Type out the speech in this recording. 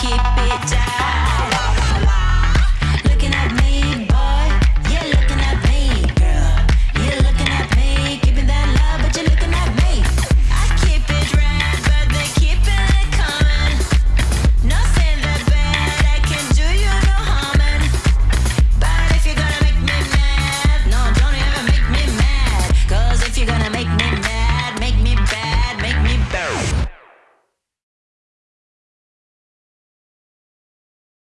keep